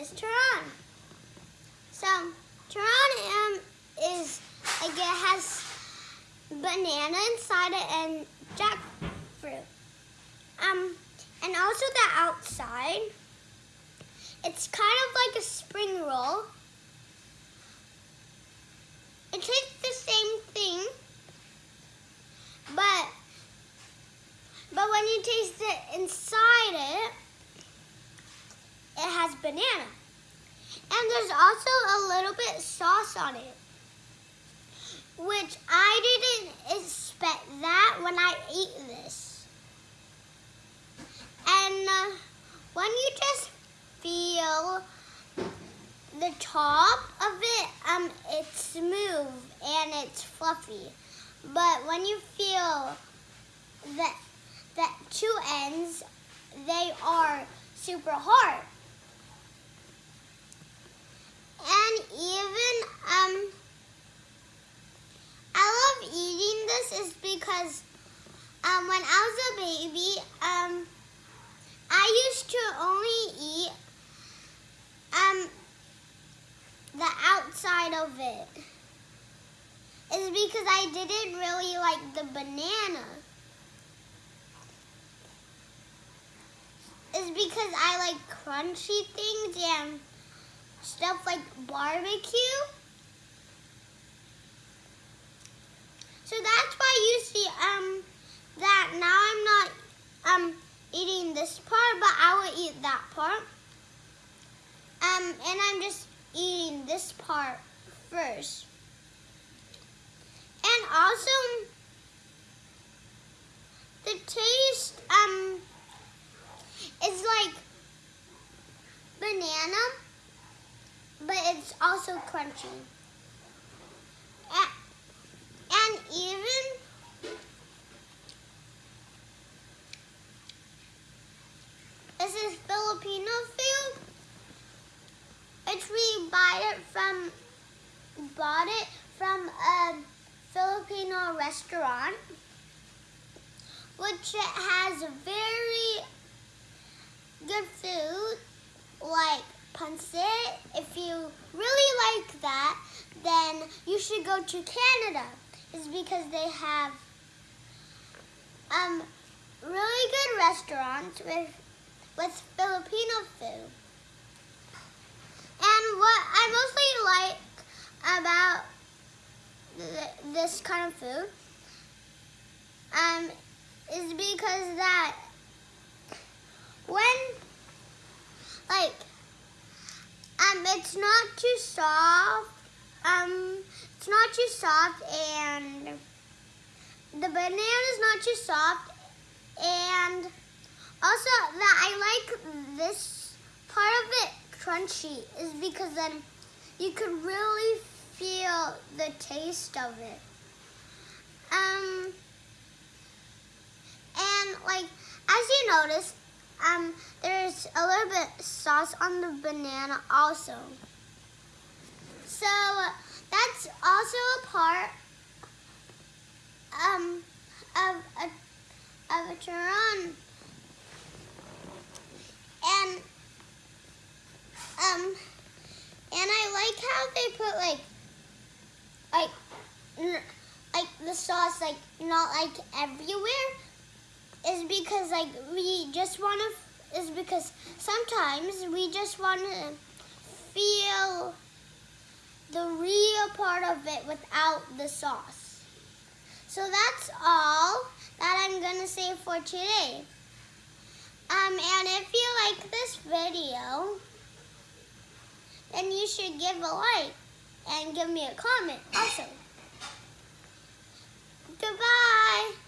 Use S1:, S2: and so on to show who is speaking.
S1: is turon. So turon um, is like it has banana inside it and jackfruit. Um, and also the outside. It's kind of like a spring roll. It tastes the same thing, but but when you taste it inside it, it has banana. And there's also a little bit sauce on it, which I didn't expect that when I ate this. And uh, when you just feel the top of it, um, it's smooth and it's fluffy. But when you feel that that two ends, they are super hard. And even um, I love eating this is because um, when I was a baby, um, I used to only eat um, the outside of it. It's because I didn't really like the banana. It's because I like crunchy things and stuff like barbecue. So that's why you see um that now I'm not um eating this part, but I will eat that part. Um, and I'm just eating this part first. And also, the taste um is like banana, but it's also crunchy. And even this is Filipino food. It's we buy it from bought it from a Filipino restaurant, which has very good food like pancit. If you really like that, then you should go to Canada. It's because they have um really good restaurants with with Filipino food. And what I mostly like about th this kind of food um, is because that when like um it's not too soft um it's not too soft and the banana is not too soft and also that I like this part of it crunchy is because then you could really feel the taste of it. Um, and like, as you notice, um, there's a little bit sauce on the banana also. So that's also a part um, of a, of a turon. And um, and I like how they put like, like, the sauce like not like everywhere. Is because like we just want to. Is because sometimes we just want to feel the real part of it without the sauce. So that's all that I'm gonna say for today. Um, and if you like this video, then you should give a like and give me a comment also. Goodbye.